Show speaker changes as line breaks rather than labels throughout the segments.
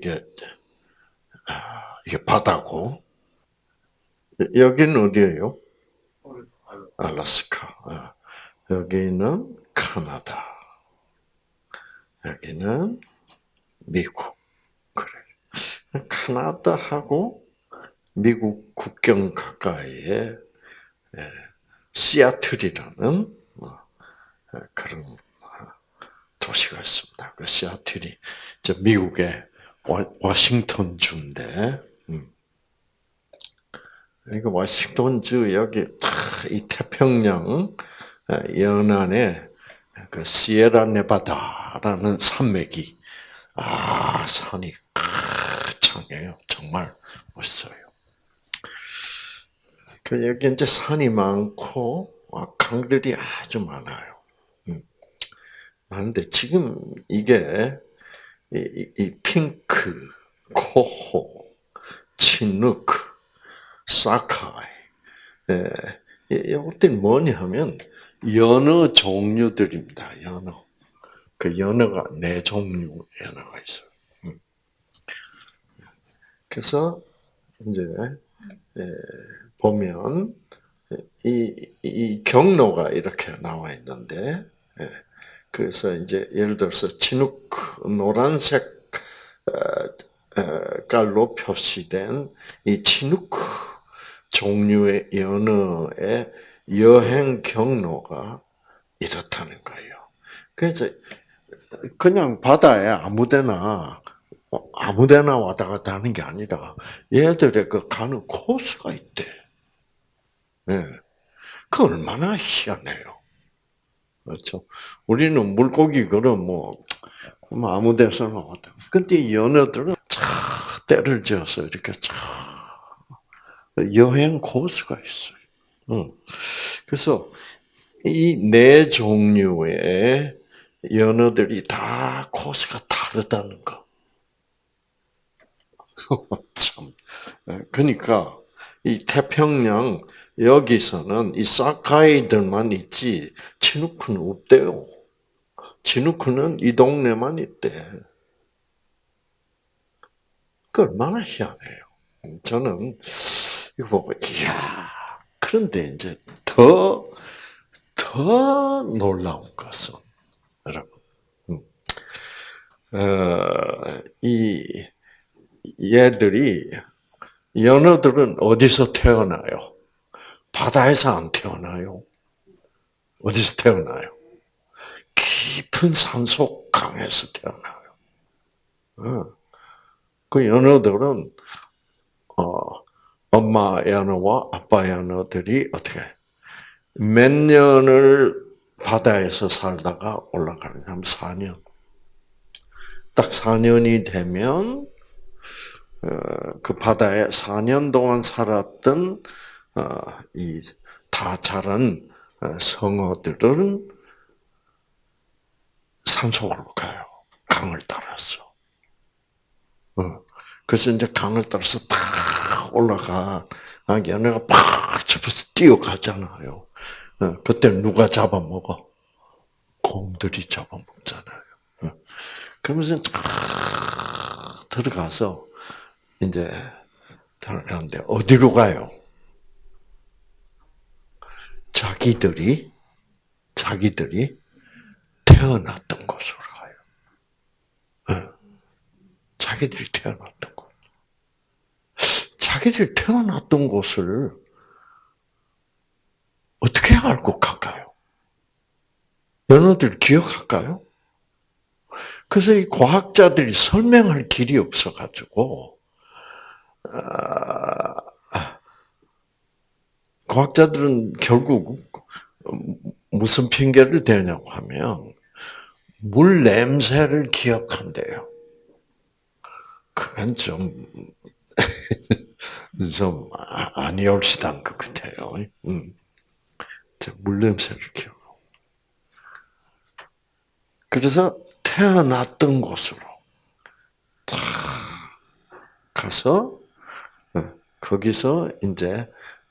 이게 아, 이게 바다고 여기는 어디예요? 알라스카. 아, 여기는 카나다. 여기는 미국. 그래. 카나다하고 미국 국경 가까이에 예, 시애틀이라는 어, 그런 도시가 있습니다. 그 시애틀이 미국의 와싱턴 주인데, 음. 이거 와싱턴 주 여기 이 태평양 연안에 그 시에라 네바다라는 산맥이 아 산이 창해요. 정말 멋있어요. 그 여기 이제 산이 많고 아, 강들이 아주 많아요. 음. 많은데 지금 이게 이, 이 핑크, 코호, 치누크, 사카이, 예, 이것들이 뭐냐면 연어 종류들입니다. 연어. 그 연어가 네 종류 연어가 있어요. 음. 그래서 이제 예, 보면 이, 이 경로가 이렇게 나와 있는데 예, 그래서 이제 예를 들어서 진흙 노란색 어, 어, 깔로 표시된 이 진흙 종류의 연어의 여행 경로가 이렇다는 거예요. 그래서 그냥 바다에 아무데나 아무데나 왔다 갔다 하는 게 아니라 얘들의 그 가는 코스가 있대. 네. 그 얼마나 희한해요. 그렇죠. 우리는 물고기 그럼 뭐, 뭐 아무 데서나 왔다. 근데 연어들은 차 때를 지어서 이렇게 차 여행 코스가 있어요. 응. 그래서 이 네 종류의 연어들이 다 코스가 다르다는 거. 참. 그러니까 이 태평양 여기서는 이 사카이들만 있지 치누크는 없대요. 치누크는 이 동네만 있대. 그 얼마나 희한해요. 저는 이거 보고 이야 그런데 이제 더, 더 놀라운 것은, 여러분, 음, 어, 이, 얘들이, 연어들은 어디서 태어나요? 바다에서 안 태어나요. 어디서 태어나요? 깊은 산속 강에서 태어나요. 어. 그 연어들은 어, 엄마 연어와 아빠 연어들이 어떻게 몇 년을 바다에서 살다가 올라가느냐면 4년. 딱 4년이 되면 어, 그 바다에 4년 동안 살았던 어, 이다 자란 어, 성어들은 산속으로 가요. 강을 따라서. 그래서 이제 강을 따라서 팍 올라가. 아, 얘네가 팍 접어서 뛰어가잖아요. 그때 누가 잡아먹어? 곰들이 잡아먹잖아요. 그러면서 들어가서 이제 들어가는데 어디로 가요? 자기들이 자기들이 태어났던 곳으로 가요. 자기들이 태어났던 곳. 자기들이 태어났던 곳을 어떻게 알고 갈까요? 연어들 기억할까요? 그래서 이 과학자들이 설명할 길이 없어가지고, 아, 과학자들은 결국 무슨 핑계를 대냐고 하면 물 냄새를 기억한대요. 그건 좀, 좀 아니올시단 것 같아요. 음. 물 냄새를 기억. 그래서 태어났던 곳으로 다 가서 어, 거기서 이제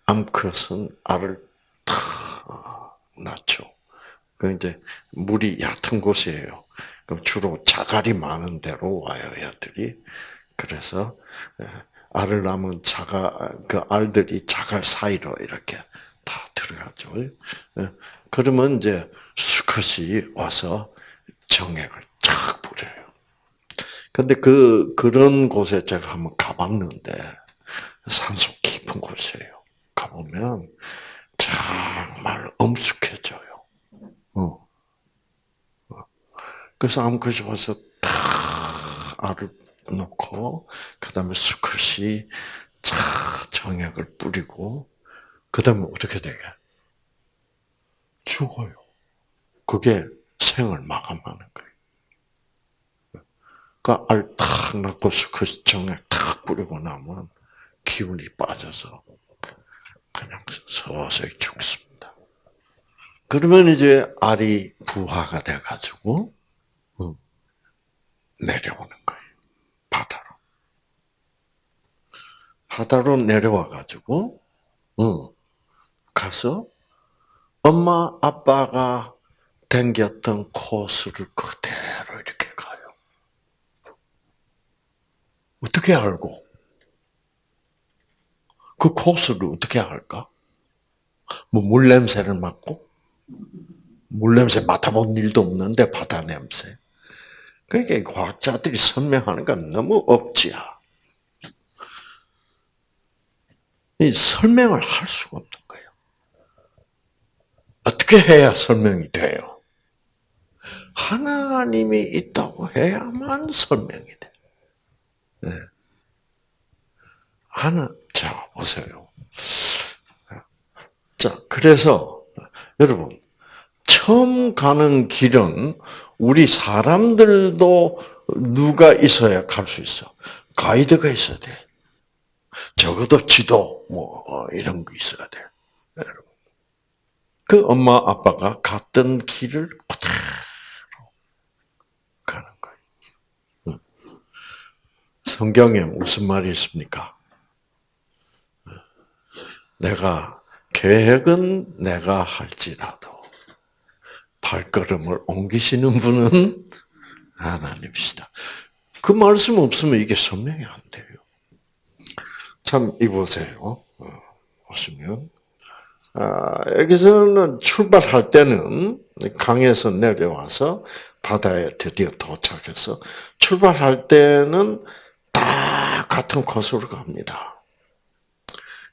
암컷은 알을 탁 낳죠. 그 이제 물이 얕은 곳이에요. 그럼 주로 자갈이 많은 데로 와요, 애들이. 그래서 예, 알을 낳으면 자가 그 알들이 자갈 사이로 이렇게 다 들어가죠. 예, 그러면 이제 수컷이 와서 정액을 쫙 뿌려요. 근데 그 그런 곳에 제가 한번 가봤는데 산속 깊은 곳이에요. 가보면 정말 엄숙해져요. 어. 그래서 암컷이 와서 다 알을 놓고 그 다음에 수컷이 자 정액을 뿌리고 그 다음에 어떻게 되게 죽어요. 그게 생을 마감하는 거예요. 그러니까 알탁 낳고 수컷이 정액 탁 뿌리고 나면 기운이 빠져서 그냥 서서히 죽습니다. 그러면 이제 알이 부화가 돼가지고 내려오는 거예요. 바다로. 바다로 내려와가지고, 응, 가서 엄마, 아빠가 댕겼던 코스를 그대로 이렇게 가요. 어떻게 알고? 그 코스를 어떻게 알까? 뭐 물 냄새를 맡고? 물 냄새 맡아본 일도 없는데 바다 냄새. 그러니까 과학자들이 설명하는 건 너무 억지야. 이 설명을 할 수가 없는 거예요. 어떻게 해야 설명이 돼요? 하나님이 있다고 해야만 설명이 돼. 네. 하나, 자, 보세요. 자, 그래서, 여러분, 처음 가는 길은 우리 사람들도 누가 있어야 갈 수 있어. 가이드가 있어야 돼. 적어도 지도, 뭐, 이런 거 있어야 돼. 그 엄마, 아빠가 갔던 길을 그대로 가는 거예요. 성경에 무슨 말이 있습니까? 내가, 계획은 내가 할지라도, 발걸음을 옮기시는 분은 하나님이시다. 그 말씀 없으면 이게 설명이 안 돼요. 참, 이보세요. 어, 보시면. 아, 여기서는 출발할 때는 강에서 내려와서 바다에 드디어 도착해서 출발할 때는 다 같은 코스로 갑니다.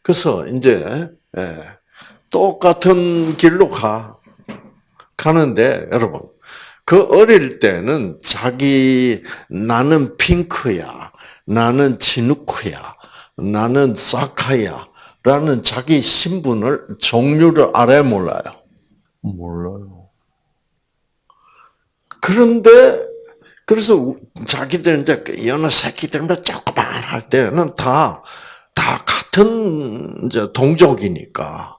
그래서 이제 예, 똑같은 길로 가. 가는데 여러분 그 어릴 때는 자기 나는 핑크야, 나는 진우크야, 나는 사카야라는 자기 신분을 종류를 알아요, 몰라요? 몰라요. 그런데 그래서 자기들 이제 여느 새끼들만 조그만 할 때는 다 다 같은 이제 동족이니까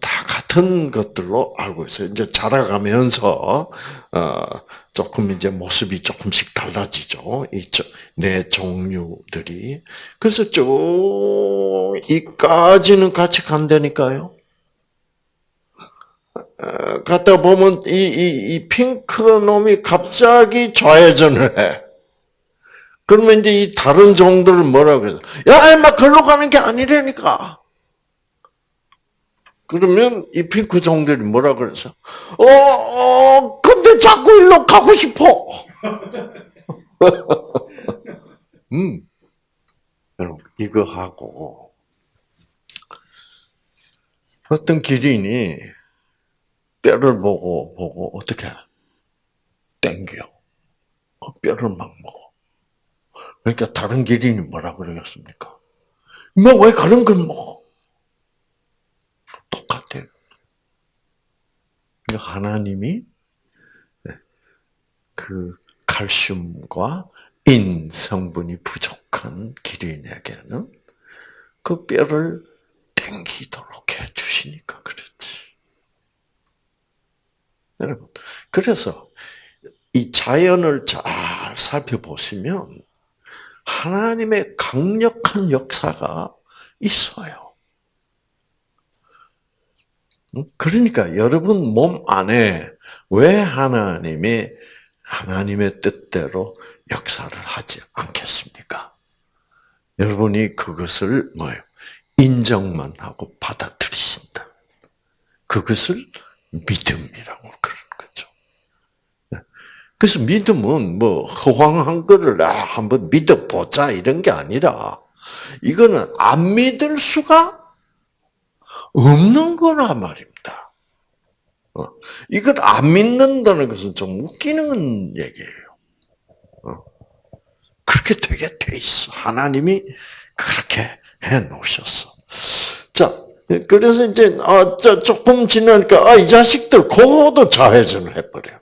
다 같은 것들로 알고 있어요. 이제 자라가면서 어 조금 이제 모습이 조금씩 달라지죠. 이내 종류들이 그래서 쭉 이까지는 같이 간다니까요. 갔다 보면 이, 이, 이 핑크 놈이 갑자기 좌회전을 해. 그러면 이제 이 다른 종들은 뭐라 그래요? 야, 임마, 글로 가는 게 아니라니까. 그러면 이 핑크 종들이 뭐라 그래서? 어, 어, 근데 자꾸 일로 가고 싶어. 음. 여러분, 이거 하고, 어떤 기린이 뼈를 보고, 보고, 어떻게, 땡겨. 그 뼈를 막 먹어. 그러니까 다른 기린이 뭐라 그러겠습니까? 너왜 그런 걸 먹어? 똑같아요. 하나님이 그 칼슘과 인 성분이 부족한 기린에게는 그 뼈를 땡기도록 해 주시니까 그렇지. 여러분, 그래서 이 자연을 잘 살펴보시면 하나님의 강력한 역사가 있어요. 그러니까 여러분 몸 안에 왜 하나님이 하나님의 뜻대로 역사를 하지 않겠습니까? 여러분이 그것을 뭐예요? 인정만 하고 받아들이신다. 그것을 믿음이라고. 그래서 믿음은 뭐 허황한 거를 아, 한번 믿어보자 이런 게 아니라 이거는 안 믿을 수가 없는 거라 말입니다. 어, 이걸 안 믿는다는 것은 좀 웃기는 얘기예요. 어, 그렇게 되게 돼 있어. 하나님이 그렇게 해 놓으셨어. 자, 그래서 이제 아, 조금 지나니까 아, 이 자식들 그거도 좌회전을 해버려.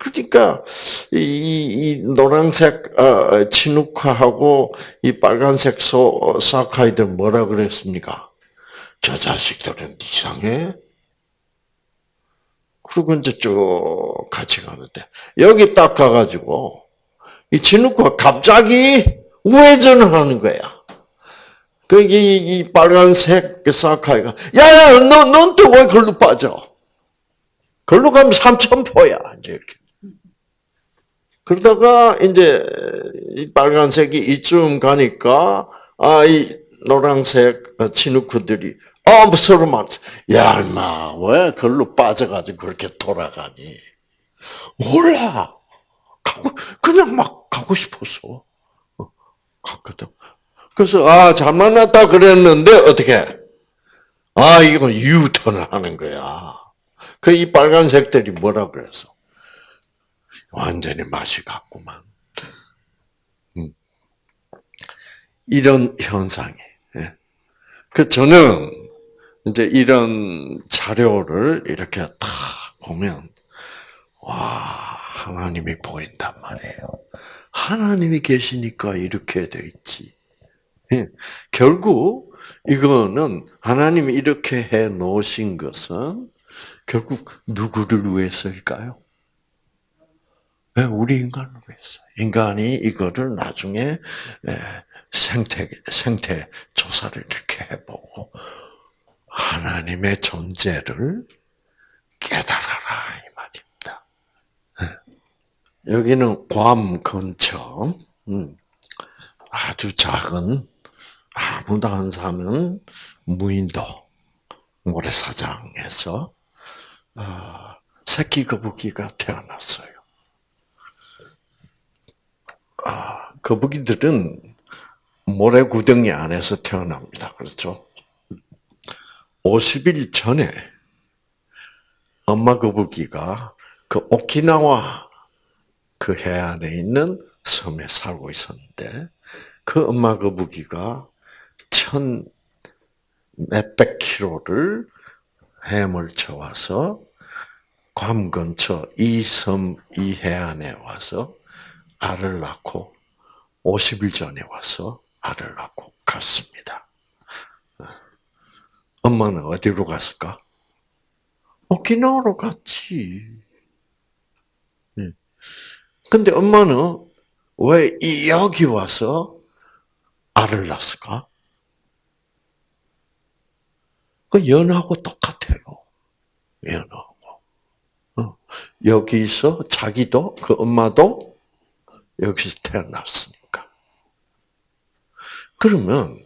그러니까 이, 이 노란색 어, 진욱화하고 이 빨간색 소 사카이들 뭐라 그랬습니까? 저 자식들은 이상해. 그리고 이제 쭉 같이 가는데 여기 딱 가가지고 이 진욱화 갑자기 우회전을 하는 거야. 그, 이, 이 빨간색 사카이가, 야, 야, 너, 넌또왜 걸로 빠져? 걸로 가면 삼천포야. 이제 이렇게. 그러다가, 이제, 이 빨간색이 이쯤 가니까, 아, 이 노란색 진우크들이, 아, 뭐 서로 막, 야, 임마, 왜 걸로 빠져가지고 그렇게 돌아가니? 몰라. 그냥 막 가고 싶었어. 어, 갔거든. 그래서 아 잘 만났다 그랬는데 어떻게? 아 이건 유턴을 하는 거야. 그 이 빨간색들이 뭐라 그래서 완전히 맛이 갔구만. 음. 이런 현상이. 예. 그 저는 이제 이런 자료를 이렇게 다 보면 와 하나님이 보인단 말이에요. 하나님이 계시니까 이렇게 돼 있지. 예. 결국 이거는 하나님이 이렇게 해 놓으신 것은 결국 누구를 위해서일까요? 네, 우리 인간을 위해서. 인간이 이거를 나중에 생태 생태 조사를 이렇게 해보고 하나님의 존재를 깨달아라 이 말입니다. 네. 여기는 괌 근처 음, 아주 작은 아무도 안 사는 무인도 모래사장에서 어, 새끼 거북이가 태어났어요. 아, 거북이들은 모래 구덩이 안에서 태어납니다. 그렇죠? 50일 전에 엄마 거북이가 그 오키나와 그 해안에 있는 섬에 살고 있었는데 그 엄마 거북이가 천 몇백 킬로를 해물쳐 와서 괌 근처 이 섬, 이 해안에 와서 알을 낳고 50일 전에 와서 알을 낳고 갔습니다. 엄마는 어디로 갔을까? 오키나와로 갔지. 예. 근데 엄마는 왜 여기 와서 알을 낳았을까? 그 연하고 똑같아요. 연하고. 어. 여기서 자기도 그 엄마도 여기서 태어났으니까. 그러면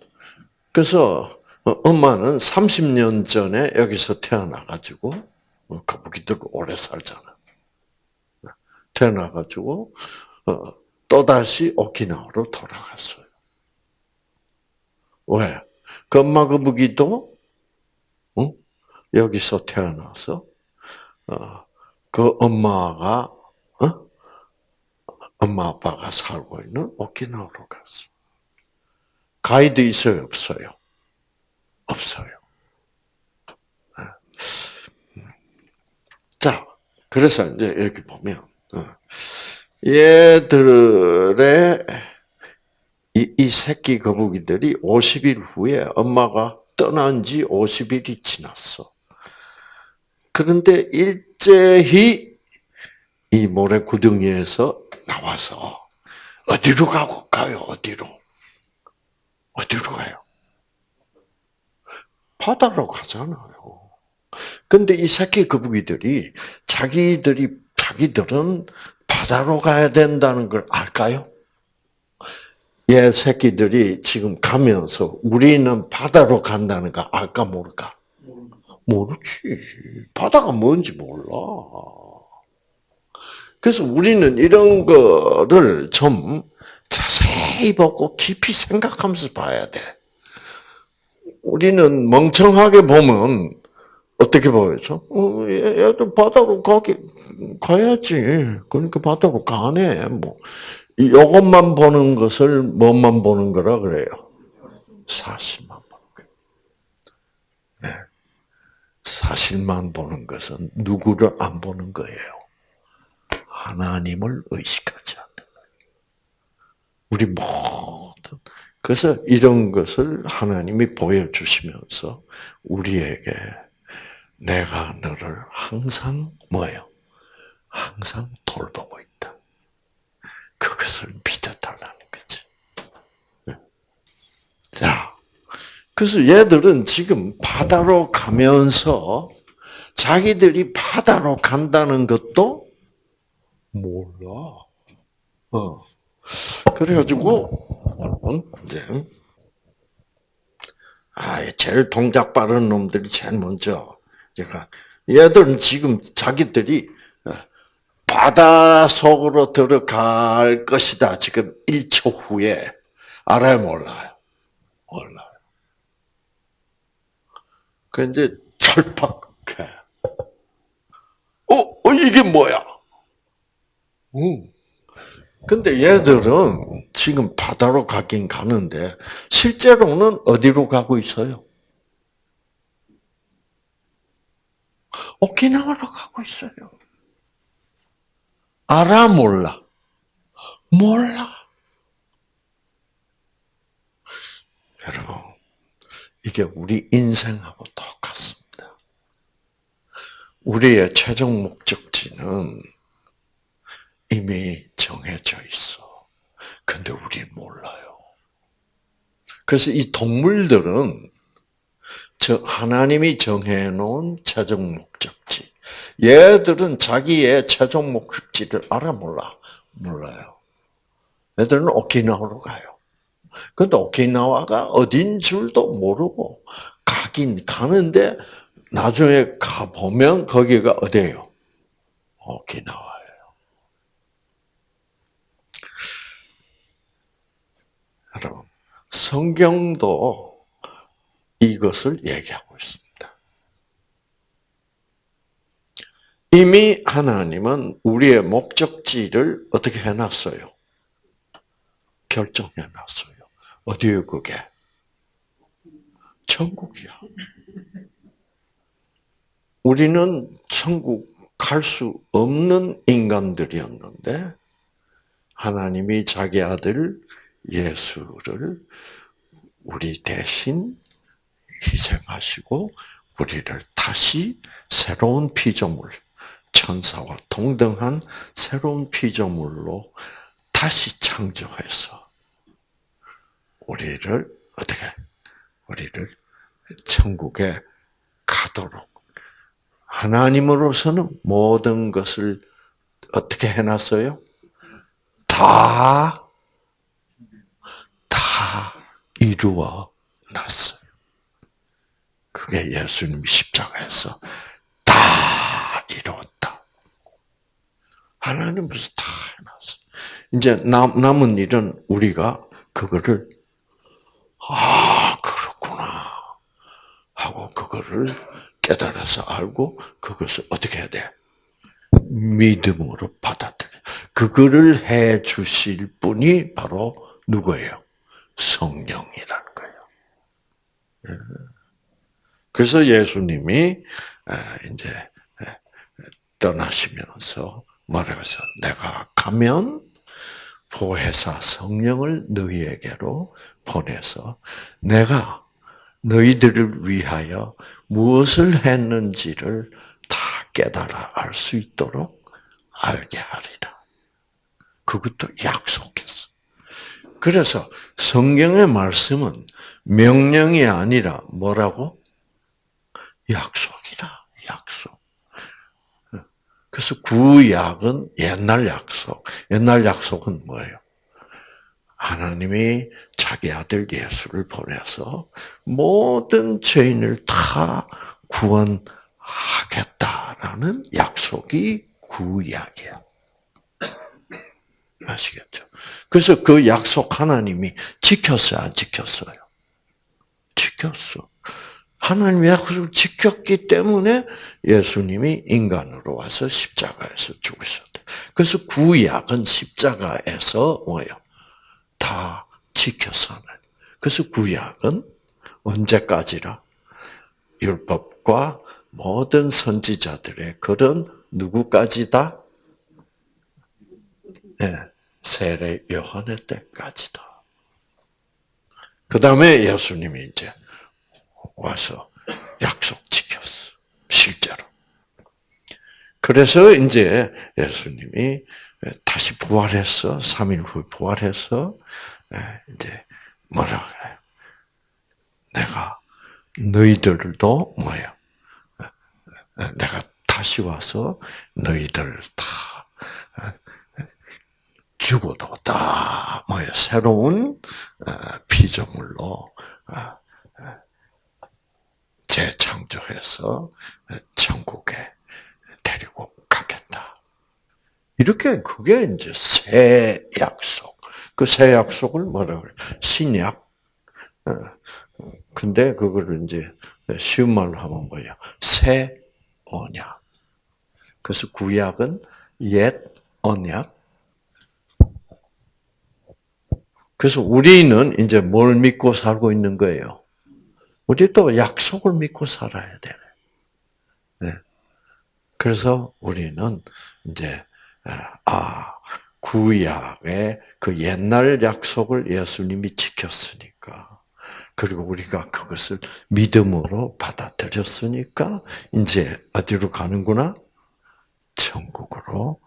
그래서 어, 엄마는 30년 전에 여기서 태어나가지고 어, 거북이들 오래 살잖아. 태어나가지고 또 다시 오키나와로 돌아갔어요. 왜? 그 엄마 거북이도 여기서 태어나서 어, 그 엄마가 어? 엄마 아빠가 살고 있는 오키나와로 갔어. 가이드 있어요, 없어요? 없어요. 네. 자, 그래서 이제 여기 보면 어, 얘들의 이, 이 새끼 거북이들이 50일 후에 엄마가 떠난 지 50일이 지났어. 그런데 일제히 이 모래 구덩이에서 나와서 어디로 가고 가요? 어디로? 어디로 가요? 바다로 가잖아요. 근데 이 새끼 거북이들이 자기들이 자기들은 바다로 가야 된다는 걸 알까요? 얘 새끼들이 지금 가면서 우리는 바다로 간다는 거 알까 모를까? 모르지. 바다가 뭔지 몰라. 그래서 우리는 이런 거를 좀 자세히 보고 깊이 생각하면서 봐야 돼. 우리는 멍청하게 보면 어떻게 보여죠? 어, 얘들 바다로 가기 가야지. 그러니까 바다로 가네. 뭐 이것만 보는 것을 뭐만 보는 거라 그래요? 사실만 보는 거예요. 네. 사실만 보는 것은 누구를 안 보는 거예요. 하나님을 의식하지 않는. 우리 모든 그래서 이런 것을 하나님이 보여주시면서 우리에게 내가 너를 항상 뭐예요? 항상 돌보고 있다. 그것을 믿어달라는 거지. 자, 그래서 얘들은 지금 바다로 가면서 자기들이 바다로 간다는 것도 몰라. 어. 그래가지고, 이제, 아, 제일 동작 빠른 놈들이 제일 먼저, 제가, 얘들은 지금 자기들이 바다 속으로 들어갈 것이다. 지금 1초 후에. 알아요, 몰라요? 몰라요. 그 이제 철퍽해. 어, 어, 이게 뭐야? 응. 근데 얘들은 지금 바다로 가긴 가는데 실제로는 어디로 가고 있어요? 오키나와로 가고 있어요. 알아 몰라? 몰라. 여러분, 이게 우리 인생하고 똑같습니다. 우리의 최종 목적지는 이미 정해져 있어. 근데 우리 몰라요. 그래서 이 동물들은 저 하나님이 정해놓은 최종 목적지. 얘들은 자기의 최종 목적지를 알아 몰라? 몰라요. 얘들은 오키나와로 가요. 근데 오키나와가 어딘 줄도 모르고 가긴 가는데 나중에 가 보면 거기가 어디예요? 오키나와예요. 여러분, 성경도 이것을 얘기하고 있습니다. 이미 하나님은 우리의 목적지를 어떻게 해놨어요? 결정해놨어요. 어디에 그게? 천국이야. 우리는 천국 갈 수 없는 인간들이었는데 하나님이 자기 아들 예수를 우리 대신 희생하시고 우리를 다시 새로운 피조물, 천사와 동등한 새로운 피조물로 다시 창조해서 우리를 어떻게 우리를 천국에 가도록 하나님으로서는 모든 것을 어떻게 해놨어요? 다, 다 이루어 놨어요. 그게 예수님이 십자가에서 다 이루었다. 하나님 벌써 다 해놨어. 이제 남, 남은 일은 우리가 그거를 아 그렇구나 하고 그거를 깨달아서 알고 그것을 어떻게 해야 돼? 믿음으로 받아들여. 그거를 해 주실 분이 바로 누구예요? 성령이라는 거예요. 예. 그래서 예수님이 이제 떠나시면서 말하면서 내가 가면 보혜사 성령을 너희에게로 보내서 내가 너희들을 위하여 무엇을 했는지를 다 깨달아 알 수 있도록 알게 하리라. 그것도 약속했어. 그래서 성경의 말씀은 명령이 아니라 뭐라고? 약속이라, 약속. 그래서 구약은 옛날 약속. 옛날 약속은 뭐예요? 하나님이 자기 아들 예수를 보내서 모든 죄인을 다 구원하겠다라는 약속이 구약이야. 아시겠죠? 그래서 그 약속 하나님이 지켰어요, 안 지켰어요? 지켰어. 하나님의 약속을 지켰기 때문에 예수님이 인간으로 와서 십자가에서 죽으셨대. 그래서 구약은 십자가에서 뭐예요? 다 지켰어. 그래서 구약은 언제까지라? 율법과 모든 선지자들의 글은 누구까지다? 네, 세례 요한의 때까지다. 그 다음에 예수님이 이제 와서 약속 지켰어. 실제로. 그래서 이제 예수님이 다시 부활했어. 3일 후에 부활해서 이제 뭐라 그래? 내가 너희들도 뭐야? 내가 다시 와서 너희들 다 죽어도 다 뭐야? 새로운 피조물로 재창조해서 천국에 데리고 가겠다. 이렇게 그게 이제 새 약속. 그 새 약속을 뭐라 그래? 신약. 어, 근데 그거를 이제 쉬운 말로 하면 뭐야? 새 언약. 그래서 구약은 옛 언약. 그래서 우리는 이제 뭘 믿고 살고 있는 거예요? 우리도 약속을 믿고 살아야 되네. 네. 그래서 우리는 이제 아 구약의 그 옛날 약속을 예수님이 지켰으니까 그리고 우리가 그것을 믿음으로 받아들였으니까 이제 어디로 가는구나? 천국으로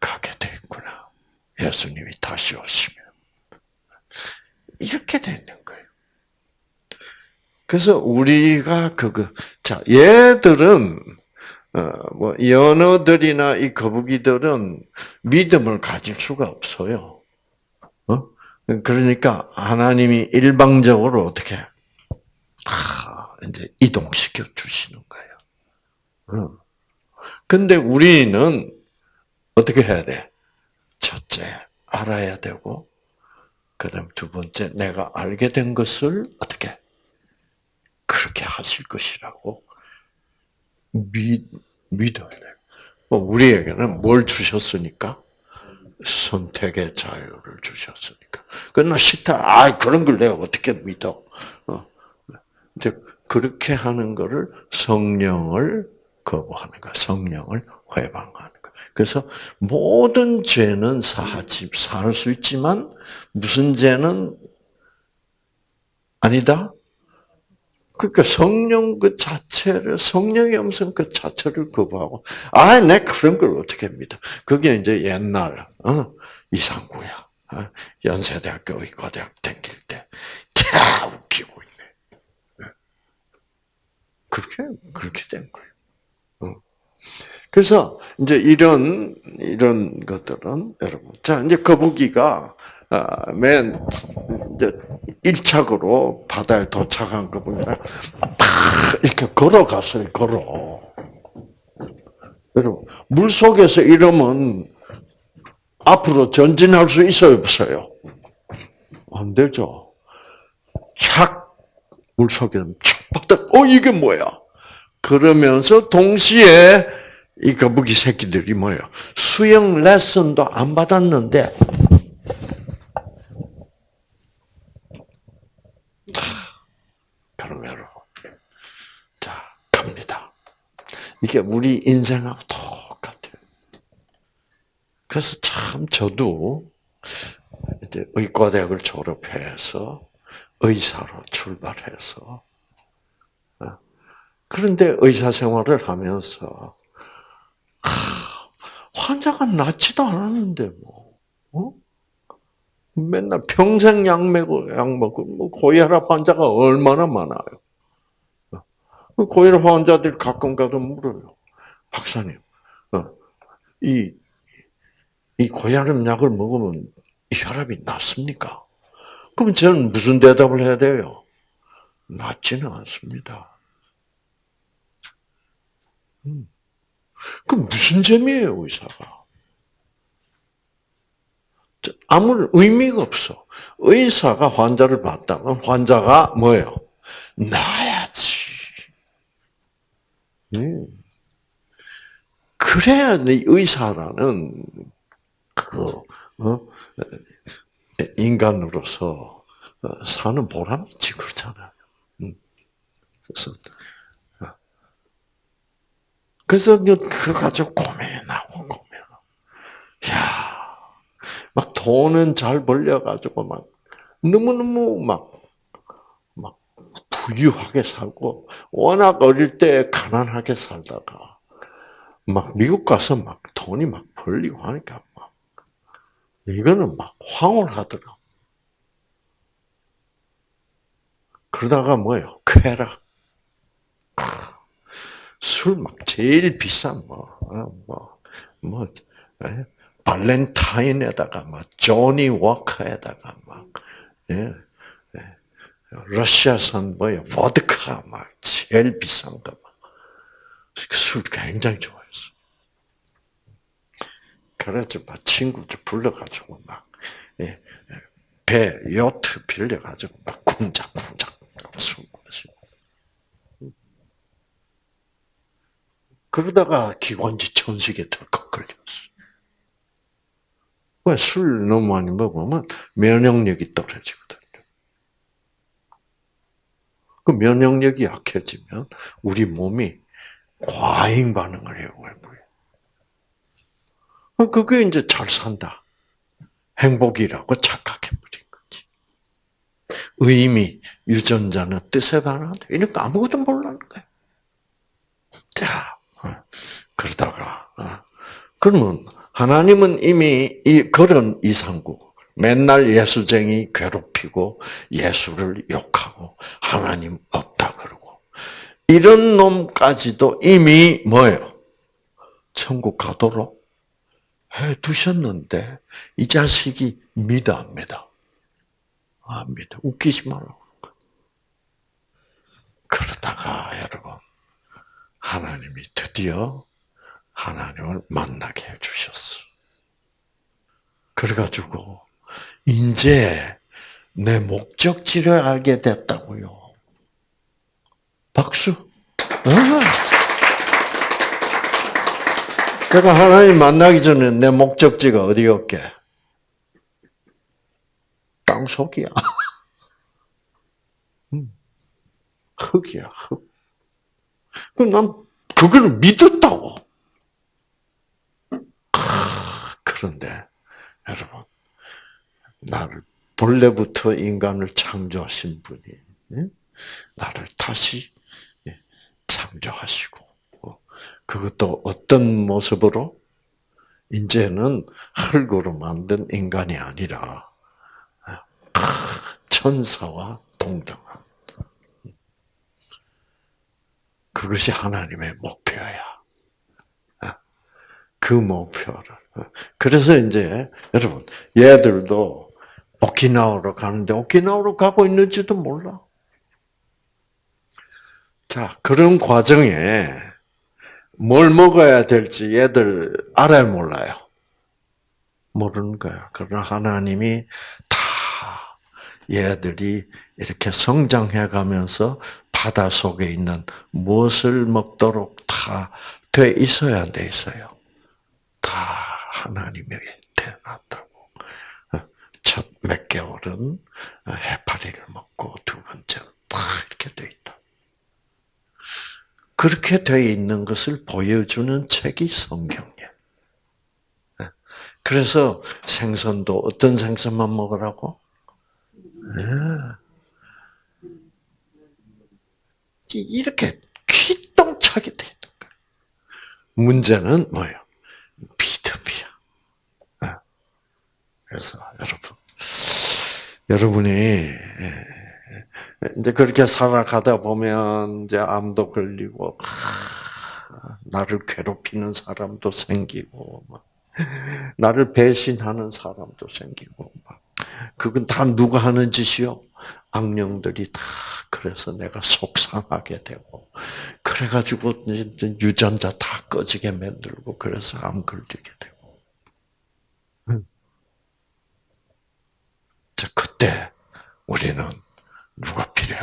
가게 됐구나. 예수님이 다시 오시면 이렇게 되는 거예요. 그래서 우리가 그거 자 얘들은 어, 뭐 연어들이나 이 거북이들은 믿음을 가질 수가 없어요. 어? 그러니까 하나님이 일방적으로 어떻게 다 이제 이동시켜 주시는 거예요. 어. 근데 우리는 어떻게 해야 돼? 첫째 알아야 되고, 그다음 두 번째 내가 알게 된 것을 어떻게 그렇게 하실 것이라고 믿, 믿어야 돼. 뭐 우리에게는 뭘 주셨으니까? 선택의 자유를 주셨으니까. 그나 싫다. 아, 그런 걸 내가 어떻게 믿어? 어. 이제 그렇게 하는 거를 성령을 거부하는 거, 성령을 회방하는 거. 그래서 모든 죄는 사하지 살수 있지만 무슨 죄는 아니다. 그러니까 성령 그 자체를 성령의 음성 그 자체를 거부하고 아, 내 그런 걸 어떻게 믿어? 그게 이제 옛날 어? 이상구야 어? 연세대학교 의과대학 다닐 때다 웃기고 있네. 네. 그렇게 그렇게 된 거예요. 어. 그래서 이제 이런 이런 것들은 여러분 자 이제 거북이가 아, 맨 이제 1착으로 바다에 도착한 거 보면 이렇게 걸어갔어요. 걸어. 여러분 물 속에서 이러면 앞으로 전진할 수 있어요, 없어요? 안 되죠. 착 물속에 착박다. 어 이게 뭐야? 그러면서 동시에 이 거북이 새끼들이 뭐예요? 수영 레슨도 안 받았는데. 이게 우리 인생하고 똑같아요. 그래서 참 저도 이제 의과대학을 졸업해서 의사로 출발해서 어, 그런데 의사 생활을 하면서 환자가 낫지도 않았는데 뭐. 어? 맨날 평생 약 먹고 약 먹고 뭐 고혈압 환자가 얼마나 많아요. 그 고혈압 환자들 가끔 가도 물어요. 박사님, 어, 이, 이 고혈압 약을 먹으면 이 혈압이 낮습니까? 그럼 저는 무슨 대답을 해야 돼요? 낫지는 않습니다. 음. 그럼 무슨 재미예요, 의사가? 아무 의미가 없어. 의사가 환자를 봤다면 환자가 뭐예요? 나야지. 음. 그래야 의사라는 그 어? 인간으로서 사는 보람이 있지 그렇잖아요. 음. 그래서 어. 그래서 그 가지고 고민하고 고민. 야, 막 돈은 잘 벌려가지고 막 너무너무 막, 막 부유하게 살고, 워낙 어릴 때 가난하게 살다가, 막 미국 가서 막 돈이 막 벌리고 하니까 막, 이거는 막 황홀하더라. 그러다가 뭐요? 쾌락. 술 막 제일 비싼 뭐, 어, 뭐, 뭐, 예? 발렌타인에다가 막 조니 워커에다가 막 예, 예. 러시아산 뭐야 보드카 막 제일 비싼 거 막. 술 굉장히 좋아했어. 그래서 막 친구들 불러가지고 막 예, 배 요트 빌려가지고 막 쿵짝쿵짝 술 마시고. 그러다가 기관지 천식에 덜컥 걸렸어. 왜? 술 너무 많이 먹으면 면역력이 떨어지거든요. 그 면역력이 약해지면 우리 몸이 과잉 반응을 해요, 어, 그게 이제 잘 산다. 행복이라고 착각해버린 거지. 의미, 유전자는 뜻에 반한다. 이러니까 아무것도 몰라는 거야. 자, 어, 그러다가, 어, 그러면 하나님은 이미 이 그런 이상국, 맨날 예수쟁이 괴롭히고 예수를 욕하고 하나님 없다 그러고 이런 놈까지도 이미 뭐예요? 천국 가도록 해 두셨는데 이 자식이 믿어 안 믿어? 안 믿어. 웃기지 말라고. 그러다가 여러분 하나님이 드디어 하나님을 만나게 해주셨어. 그래가지고, 이제 내 목적지를 알게 됐다고요. 박수. 제가 하나님 만나기 전에 내 목적지가 어디였게? 땅 속이야. 흙이야, 흙. 난 그걸 믿었다고. 그런데 여러분 나를 본래부터 인간을 창조하신 분이 나를 다시 예, 창조하시고 어, 그것도 어떤 모습으로? 이제는 흙으로 만든 인간이 아니라 천사와 동등한 그것이 하나님의 목표야. 그 목표를. 그래서 이제 여러분 얘들도 오키나와로 가는데 오키나와로 가고 있는지도 몰라. 자 그런 과정에 뭘 먹어야 될지 얘들 알아요 몰라요? 모르는 거야. 그러나 하나님이 다 얘들이 이렇게 성장해 가면서 바다 속에 있는 무엇을 먹도록 다 돼 있어야 돼 있어요. 다 하나님에게 태어났다고. 첫 몇 개월은 해파리를 먹고 두 번째는 다 이렇게 돼 있다. 그렇게 돼 있는 것을 보여주는 책이 성경이야. 그래서 생선도 어떤 생선만 먹으라고? 이렇게 귀똥차게 돼 있는 거야. 문제는 뭐예요? 비트비야. 어. 그래서 여러분, 여러분이 예, 이제 그렇게 살아가다 보면 이제 암도 걸리고 나를 괴롭히는 사람도 생기고 나를 배신하는 사람도 생기고 그건 다 누가 하는 짓이요? 악령들이 다 그래서 내가 속상하게 되고 그래가지고 유전자 다 꺼지게 만들고 그래서 암 걸리게 되고. 자 그때 우리는 누가 필요해?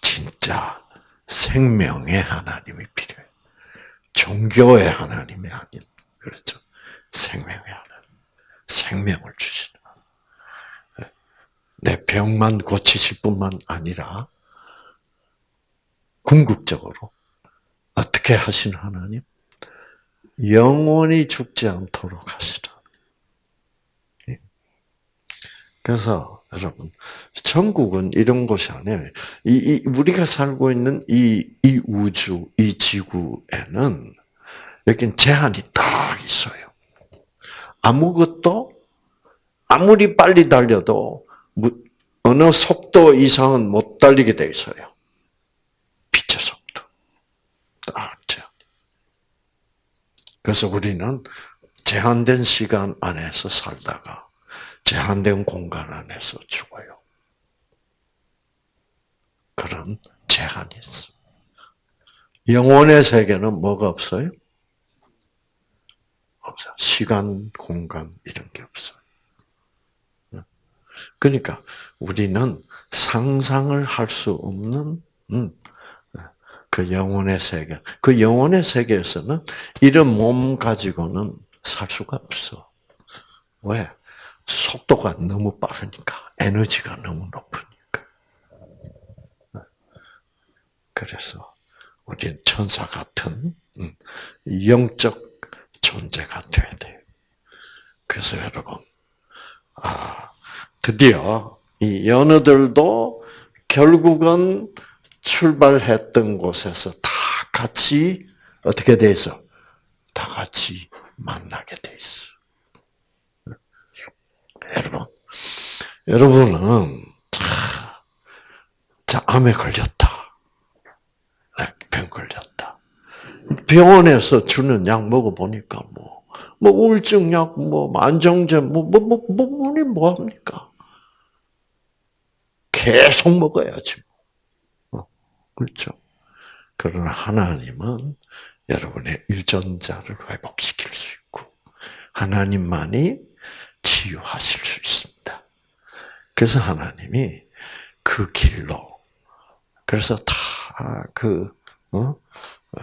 진짜 생명의 하나님이 필요해. 종교의 하나님이 아닌 그렇죠. 생명의 하나님, 생명을 주시는 내 병만 고치실 뿐만 아니라 궁극적으로 어떻게 하시는 하나님? 영원히 죽지 않도록 하시라. 그래서 여러분 천국은 이런 곳이 아니에요. 이, 이 우리가 살고 있는 이, 이 우주, 이 지구에는 여긴 제한이 딱 있어요. 아무것도 아무리 빨리 달려도 어느 속도 이상은 못 달리게 돼 있어요. 빛의 속도. 딱 제한. 그래서 우리는 제한된 시간 안에서 살다가 제한된 공간 안에서 죽어요. 그런 제한이 있어. 영혼의 세계는 뭐가 없어요? 없어. 시간, 공간 이런 게 없어요. 그러니까 우리는 상상을 할 수 없는 음, 그 영혼의 세계. 그 영혼의 세계에서는 이런 몸 가지고는 살 수가 없어. 왜? 속도가 너무 빠르니까, 에너지가 너무 높으니까. 그래서 우리는 천사 같은 음, 영적 존재가 돼야 돼요. 그래서 여러분, 아, 드디어 이 연어들도 결국은 출발했던 곳에서 다 같이 어떻게 돼 있어? 다 같이 만나게 돼 있어. 여러분, 여러분은 자 암에 걸렸다. 네, 병 걸렸다. 병원에서 주는 약 먹어 보니까 뭐, 뭐 우울증 약, 뭐 안정제, 뭐, 뭐, 뭐, 뭐, 뭐, 뭐 합니까? 계속 먹어야지. 어, 그렇죠. 그러나 하나님은 여러분의 유전자를 회복시킬 수 있고, 하나님만이 치유하실 수 있습니다. 그래서 하나님이 그 길로, 그래서 다 그, 어? 어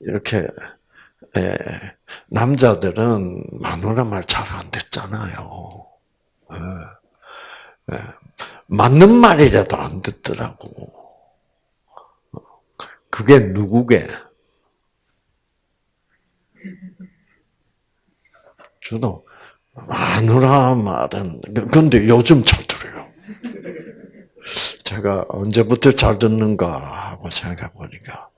이렇게, 에, 남자들은 마누라 말 잘 안 듣잖아요. 에. 예. 맞는 말이라도 안 듣더라고. 그게 누구게? 저도 마누라 말은 근데 요즘 잘 들어요. 제가 언제부터 잘 듣는가 하고 생각해 보니까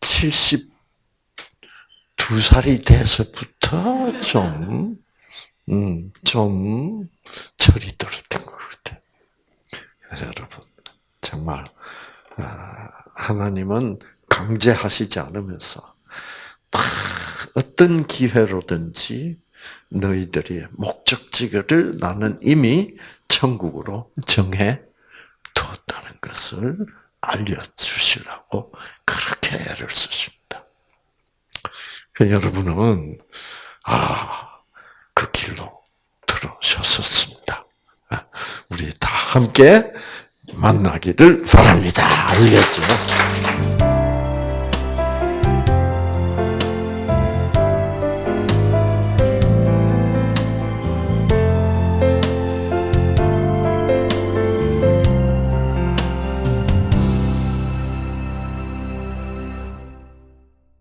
72살이 돼서부터 좀 음, 좀 철이 들었던 것 같아요. 여러분, 정말, 아, 하나님은 강제하시지 않으면서, 어떤 기회로든지 너희들이 목적지를 나는 이미 천국으로 정해 두었다는 것을 알려주시라고 그렇게 애를 쓰십니다. 그 여러분은, 아, 그 길로 들어서셨습니다. 아, 우리 다 함께 만나기를 바랍니다. 알겠죠?